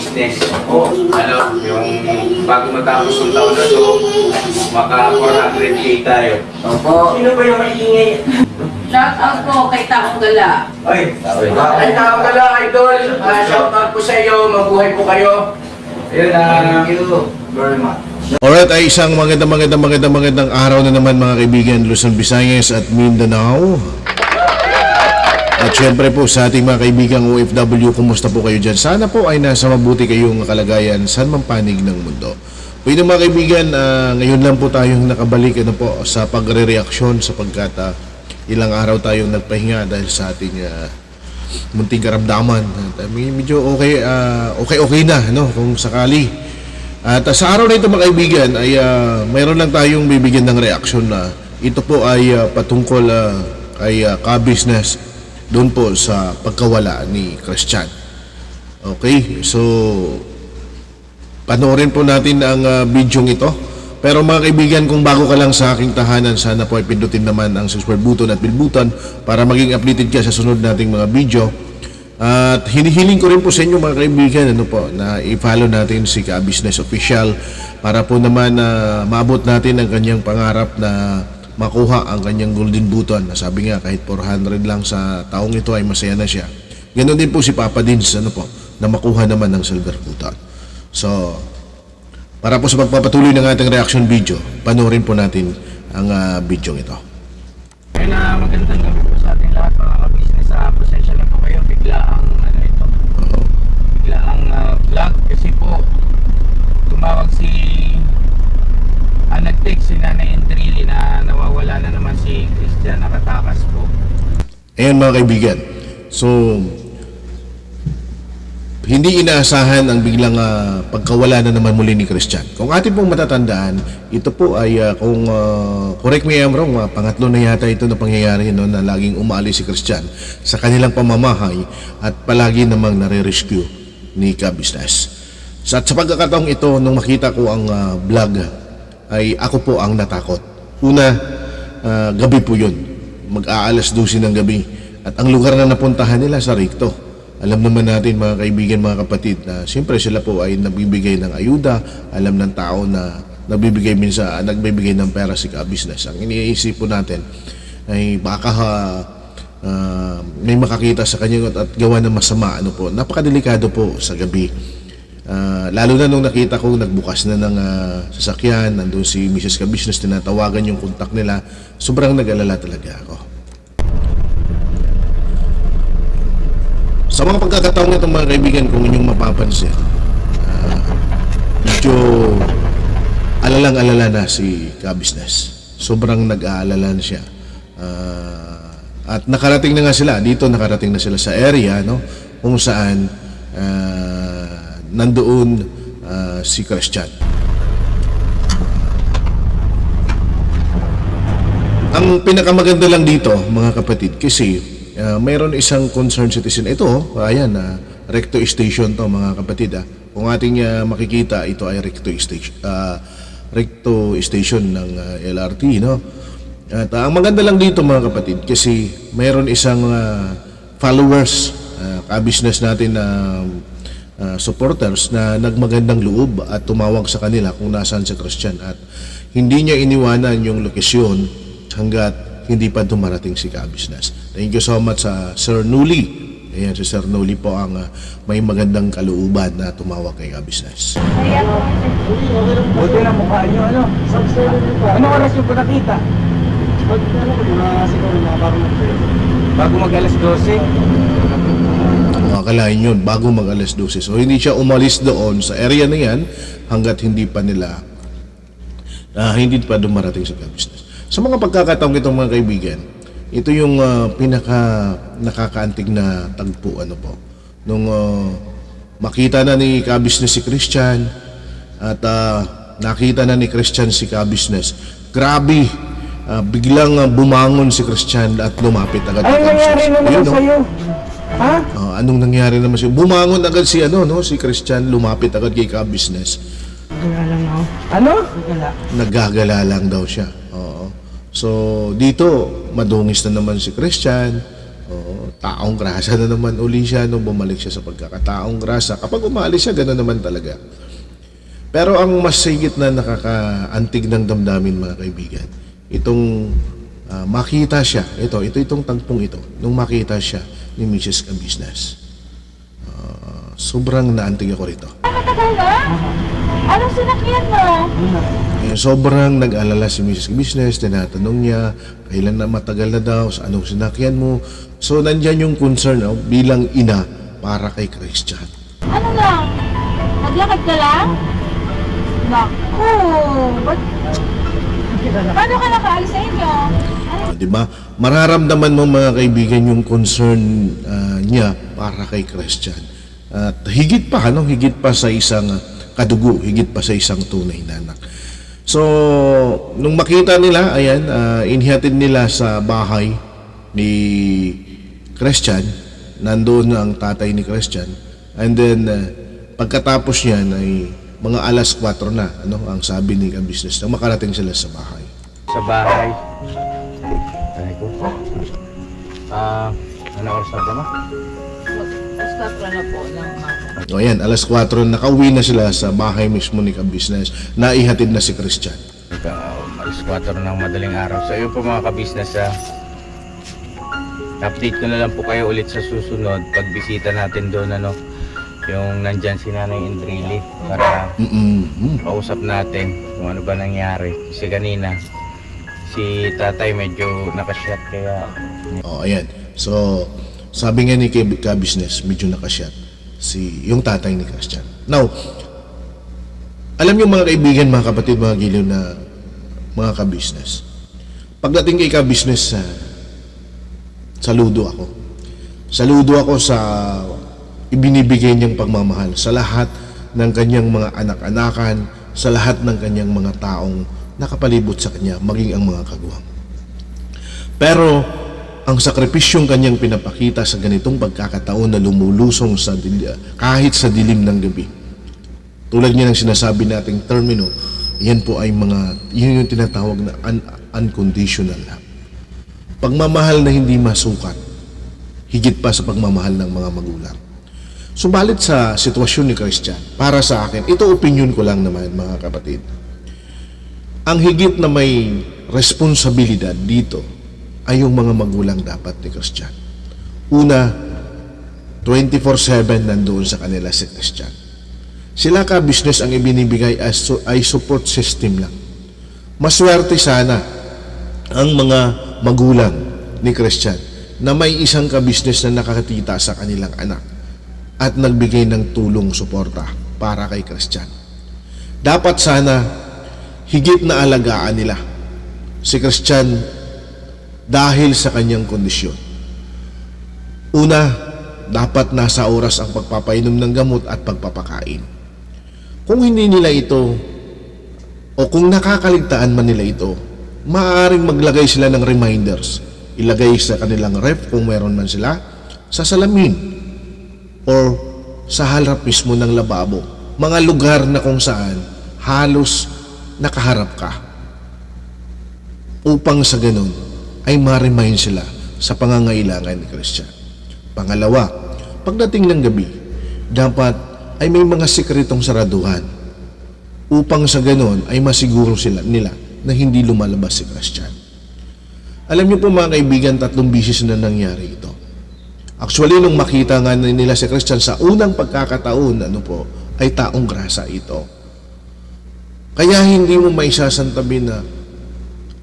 business. O, ano, yung bago matapos ng taon na to, maka 400k tayo. Opo. Sino ba yung maingay? Shout out po kay Taong Gala. Ay, ay tawag ka lang, idol. Ah, shout out po sa iyo. Mabuhay po kayo. Ayun, ah, Thank you very much. Alright, ay isang magandang magandang magandang magandang araw na naman mga kaibigan Luzon, Visayas at Mindanao. At syempre po sa ating mga kaibigang OFW, kumusta po kayo dyan? Sana po ay nasa mabuti kayong kalagayan saan man panig ng mundo. Pwede mga kaibigan, ah, ngayon lang po tayong nakabalik ano po, sa pagre-reaksyon sapagkat ah, ilang araw tayong nagpahinga dahil sa ating ah, munting karamdaman. Uh, medyo okay, ah, okay, okay na, no, kung sakali. At uh, sa araw na ito mga kaibigan, ay ah, mayroon lang tayong bibigyan ng reaksyon na ito po ay ah, patungkol ah, kay ah, ka-business doon po sa pagkawala ni Christian. Okay, so panoorin po natin ang ah, video ito. Pero mga kaibigan, kung bago ka lang sa aking tahanan, sana po ay pindutin naman ang subscribe button at bell button para maging updated ka sa sunod nating mga video. At hinihiling ko rin po sa inyo mga kaibigan ano po, na i-follow natin si Ka Business Official para po naman na maabot natin ang kanyang pangarap na makuha ang kanyang golden button. Sabi nga kahit 400 lang sa taong ito ay masaya na siya. Ganon din po si Papa Dins ano po, na makuha naman ng silver button. So, para po sa pagpapatuloy ng ating reaction video, panoorin po natin ang ah, video ito. Ayun na, magandang gabi po sa ating lahat mga ka-business. Uh, pasensya na po kayo, bigla ang ano ito, bigla ang ah, vlog kasi po tumawag si ah, nag-text si Nanay Entrili na nawawala na naman si Christian nakatakas po. Ayan mga kaibigan. So, hindi inaasahan ang biglang ah, pagkawala na naman muli ni Christian. Kung atin pong matatandaan, ito po ay ah, kung ah, correct me I'm wrong, ah, pangatlo na yata ito na pangyayari no, na laging umaalis si Christian sa kanilang pamamahay at palagi namang nare-rescue ni Ka-Business. Sa, sa pagkakataong ito, nung makita ko ang ah, vlog, ay ako po ang natakot. Una, ah, gabi po yun. Mag-aalas 12 ng gabi. At ang lugar na napuntahan nila sa Ricto. Alam naman natin mga kaibigan, mga kapatid, na siyempre sila po ay nagbibigay ng ayuda. Alam ng tao na nagbibigay minsan, nagbibigay ng pera si ka-business. Ang iniisip po natin ay baka ah, may makakita sa kanya at, at gawa ng masama. Ano po, napakadelikado po sa gabi. Ah, lalo na nung nakita ko nagbukas na ng ah, sasakyan, nandun si Mrs. Ka-Business, tinatawagan yung kontak nila, sobrang nag-alala talaga ako. Sa mga pagkakataong itong mga kaibigan, kung inyong mapapansin, ah, medyo alalang-alala na si Ka-Business. Sobrang nag-aalala na siya. Ah, at nakarating na nga sila, dito nakarating na sila sa area, no, kung saan ah, nandoon ah, si Christian. Ang pinakamaganda lang dito, mga kapatid, kasi uh, mayroon isang concerned citizen. Ito, ayan, uh, recto station to, mga kapatid. ah. Kung ating uh, makikita, ito ay recto station, uh, recto station ng uh, LRT, no? At uh, ang maganda lang dito, mga kapatid, kasi mayroon isang uh, followers, uh, ka-business natin na uh, supporters na nagmagandang loob at tumawag sa kanila kung nasaan si Christian at hindi niya iniwanan yung lokasyon hanggat hindi pa dumarating si ka-business. Thank you so much sa Sir Nuli. Ayan, si Sir Nuli po ang uh, may magandang kalooban na tumawag kay ka-business. Buti na mukha nyo, ano? Ano oras yung po nakita? Bago mag alas 12. Akalain yun, bago mag alas 12. So hindi siya umalis doon sa area na yan hanggat hindi pa nila ah, hindi pa dumarating sa ka-business. Sa mga pagkakataong itong mga kaibigan, ito yung ah, pinaka nakakaantig na tagpo ano po. Nung ah, makita na ni ka-business si Christian at ah, nakita na ni Christian si ka-business. Grabe, ah, biglang ah, bumangon si Christian at lumapit agad kay nangyari naman sa'yo? Ha? Oh, anong nangyari naman siya? Bumangon agad si ano, no? Si Christian lumapit agad kay ka-business. Ano? Naggagala lang daw siya. Oo. So, dito madungis na naman si Christian. Oo. taong grasa na naman uli siya nung bumalik siya sa pagkakataong grasa. Kapag umalis siya, gano'n naman talaga. Pero ang mas higit na nakakaantig ng damdamin mga kaibigan, itong ah, makita siya, ito, ito itong tagpong ito, nung makita siya ni Mrs. Kabisnes. Ah, sobrang naantig ako rito. Matagal na? Anong sinakyan mo? Eh, sobrang nag-alala si Mrs. Business, tinatanong niya, kailan na matagal na daw, sa anong sinakyan mo. So, nandyan yung concern oh, bilang ina para kay Christian. Ano lang? Naglakad ka lang? Naku! Ba't... Paano ka nakaalis sa inyo? Oh, di ba? Mararamdaman mo mga kaibigan yung concern ah, niya para kay Christian. At higit pa, ano? Higit pa sa isang kadugo, higit pa sa isang tunay na anak. So, nung makita nila, ayan, ah, inhihatid nila sa bahay ni Christian. Nandoon ang tatay ni Christian. And then, ah, pagkatapos niyan ay mga alas 4 na, ano, ang sabi ni business na makarating sila sa bahay. Sa bahay. Ah, ano oras na ba ma? Stop na po ng mga. O yan, alas 4, nakauwi na sila sa bahay mismo ni ka-business. Naihatid na si Christian. Uh, alas 4 ng madaling araw. So yun po mga kabisnes ah. Update ko na lang po kayo ulit sa susunod pag bisita natin doon ano yung nandyan si Nanay Indrili para Mm-mm. kausap natin kung ano ba nangyari. Kasi kanina si tatay medyo nakashot kaya O, ayan. So, sabi nga ni ka-business, medyo nakasyat si yung tatay ni Christian. Now, alam niyo mga kaibigan, mga kapatid, mga giliw na mga ka-business. Pagdating kay ka-business, sa saludo ako. Saludo ako sa ibinibigay niyang pagmamahal sa lahat ng kanyang mga anak-anakan, sa lahat ng kanyang mga taong nakapalibot sa kanya, maging ang mga kagawang. Pero ang sakripisyong kanyang pinapakita sa ganitong pagkakataon na lumulusong sa kahit sa dilim ng gabi. Tulad niya ng sinasabi nating termino, yan po ay mga, yun yung tinatawag na un- unconditional love. Pagmamahal na hindi masukat, higit pa sa pagmamahal ng mga magulang. Subalit sa sitwasyon ni Christian, para sa akin, ito opinion ko lang naman mga kapatid. Ang higit na may responsibilidad dito ay yung mga magulang dapat ni Christian. Una, 24-7 nandoon sa kanila si Christian. Sila ka business ang ibinibigay as ay support system lang. Maswerte sana ang mga magulang ni Christian na may isang ka-business na nakakatita sa kanilang anak at nagbigay ng tulong suporta para kay Christian. Dapat sana higit na alagaan nila si Christian dahil sa kanyang kondisyon. Una, dapat nasa oras ang pagpapainom ng gamot at pagpapakain. Kung hindi nila ito o kung nakakaligtaan man nila ito, maaaring maglagay sila ng reminders. Ilagay sa kanilang ref kung meron man sila, sa salamin or sa harap mismo ng lababo. Mga lugar na kung saan halos nakaharap ka upang sa ganun ay ma-remind sila sa pangangailangan ni Christian. Pangalawa, pagdating ng gabi, dapat ay may mga sikretong saraduhan upang sa ganun ay masiguro sila nila na hindi lumalabas si Christian. Alam niyo po mga kaibigan, tatlong bisis na nangyari ito. Actually, nung makita nga nila si Christian sa unang pagkakataon, ano po, ay taong grasa ito. Kaya hindi mo maisasantabi na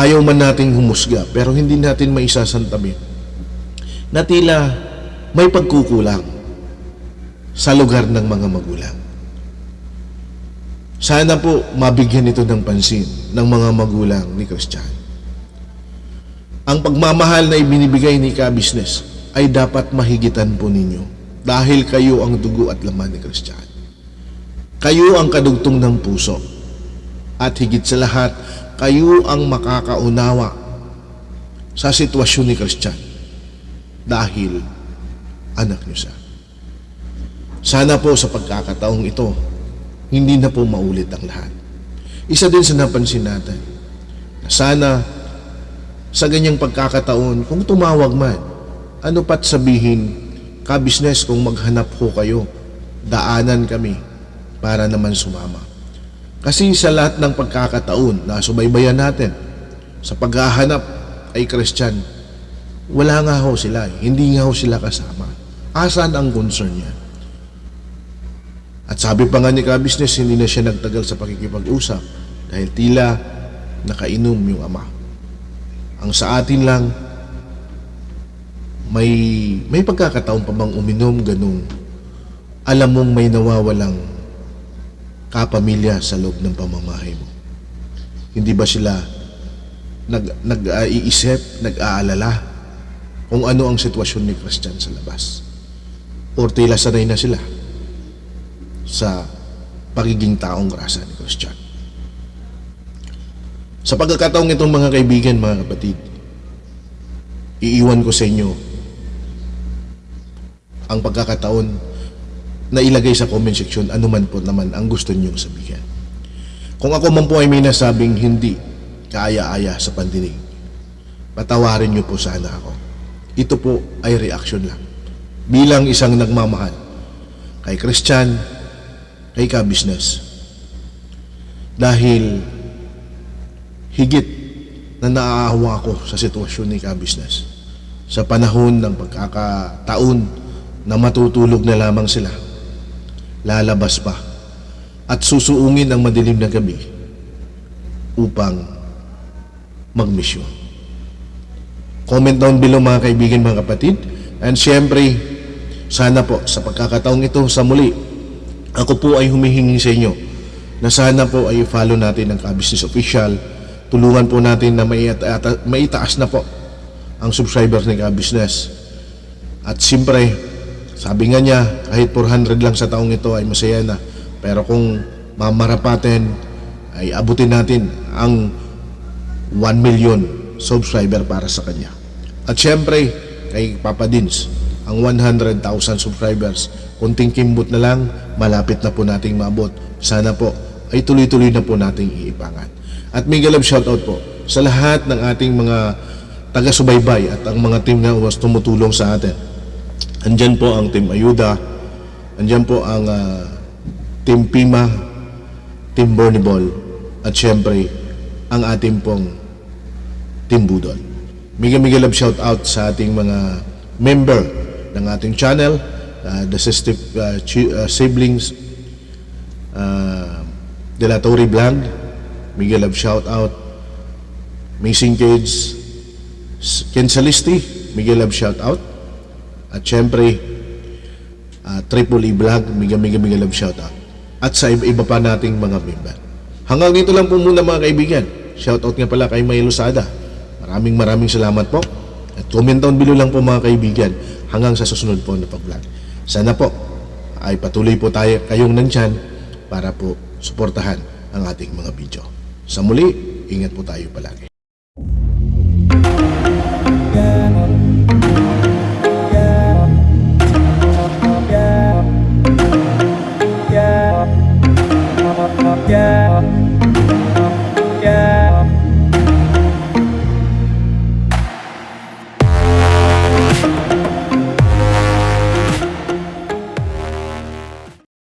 ayaw man nating humusga, pero hindi natin maisasantabi na tila may pagkukulang sa lugar ng mga magulang. Sana po mabigyan ito ng pansin ng mga magulang ni Christian. Ang pagmamahal na ibinibigay ni ka-business ay dapat mahigitan po ninyo dahil kayo ang dugo at laman ni Christian. Kayo ang kadugtong ng puso at higit sa lahat, kayo ang makakaunawa sa sitwasyon ni Christian dahil anak niyo siya. Sana po sa pagkakataong ito, hindi na po maulit ang lahat. Isa din sa napansin natin, na sana sa ganyang pagkakataon, kung tumawag man ano pat sabihin, ka-business kung maghanap ho kayo, daanan kami para naman sumama. Kasi sa lahat ng pagkakataon na subaybayan natin, sa paghahanap ay Christian, wala nga ho sila, eh. hindi nga ho sila kasama. Asan ang concern niya? At sabi pa nga ni ka-business, hindi na siya nagtagal sa pakikipag-usap dahil tila nakainom yung ama. Ang sa atin lang, may may pagkakataon pa bang uminom ganung alam mong may nawawalang kapamilya sa loob ng pamamahay mo. Hindi ba sila nag nag-iisip, nag-aalala kung ano ang sitwasyon ni Christian sa labas? Or tila sanay na sila sa pagiging taong grasa ni Christian. Sa pagkakataong itong mga kaibigan, mga kapatid, iiwan ko sa inyo ang pagkakataon na ilagay sa comment section anuman po naman ang gusto niyong sabihin. Kung ako man po ay may nasabing hindi kaaya-aya sa pandinig, patawarin niyo po sana ako. Ito po ay reaction lang. Bilang isang nagmamahal kay Christian, kay ka-business. Dahil higit na naaawa ko sa sitwasyon ni ka-business. Sa panahon ng pagkakataon na matutulog na lamang sila, lalabas pa at susuungin ang madilim na gabi upang magmisyon. Comment down below mga kaibigan, mga kapatid. And syempre, sana po sa pagkakataong ito sa muli, ako po ay humihingi sa inyo na sana po ay follow natin ang ka-business official. Tulungan po natin na maita- maitaas na po ang subscribers ng ka-business. At siyempre, sabi nga niya, kahit 400 lang sa taong ito ay masaya na. Pero kung mamarapatin, ay abutin natin ang 1 million subscriber para sa kanya. At syempre, kay Papa Dins, ang 100,000 subscribers, kunting kimbot na lang, malapit na po nating maabot. Sana po ay tuloy-tuloy na po nating iipangan. At mega love shoutout po sa lahat ng ating mga taga-subaybay at ang mga team na was tumutulong sa atin. Andyan po ang Team Ayuda, andyan po ang ah, Team Pima, Team Burnable, at syempre, ang ating pong Team Budol. Mega mega love shout out sa ating mga member ng ating channel, uh, the Sistip uh, uh, siblings uh, De La Torre Vlog, mega love shout out, Amazing Kids, Ken Salisti, mega love shout out, at syempre, uh, Triple E Vlog, mega mega mega love shout out. At sa iba, pa nating mga member. Hanggang dito lang po muna mga kaibigan. Shout out nga pala kay May Lusada. Maraming maraming salamat po. At comment down below lang po mga kaibigan hanggang sa susunod po na pag-vlog. Sana po ay patuloy po tayo kayong nandyan para po suportahan ang ating mga video. Sa muli, ingat po tayo palagi.